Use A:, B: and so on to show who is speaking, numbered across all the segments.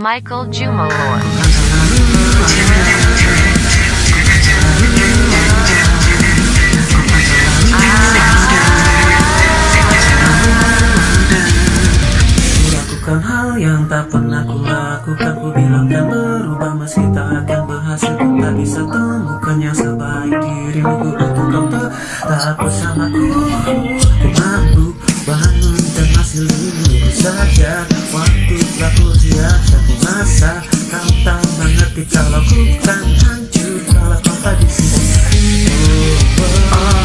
A: Michael Jumalor.
B: Hal yang tak pernah ku lakukan. Ku bilang kan berubah meski tak akan berhasil. Ku tak bisa temukan yang sebaik dirimu. Ku untuk kau tetap bersamaku. Ku mampu bangun lindu saja. Waktu telah ku sia-sia Ku masa. Kau tak mengerti Kalau ku kan hancur Kalau kau tak di sini. Oh.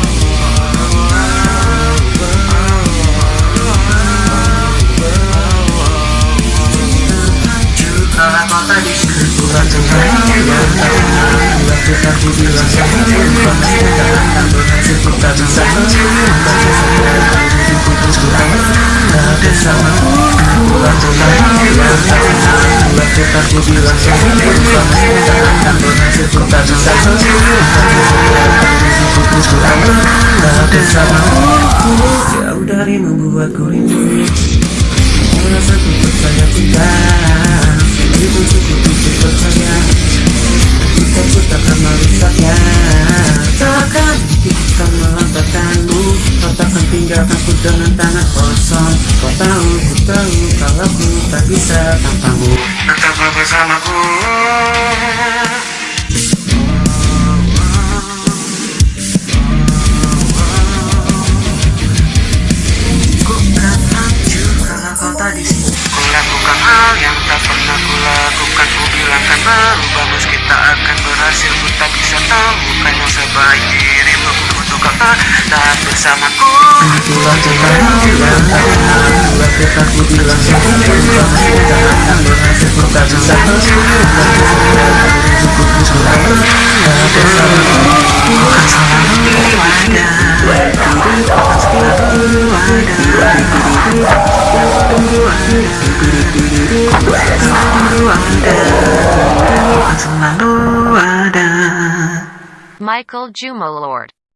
B: Kalau kau tak di sini. Kurang Tuhan yang tak pernah Lakukan ku bilang sama Lupa kita akan berhasil Ku tak bisa melupakan Hidupku terus kurang Tak bersama Kurang Tuhan yang tak pernah Lakukan ku bilang sama Lupa kita akan berhasil Ku tak bisa melupakan Hidupku terus kurang Tak bersama Jauh darimu buatku rindu Merasa ku percaya Itu tinggalkanku dengan tangan kosong. Kau tahu, ku tahu Kalau ku tak bisa tanpamu. Tetaplah bersamaku. Ku kan berubah meski tak akan berhasil. Ku tak bisa temukan yang sebaik. dirimu
A: Michael Jumalord.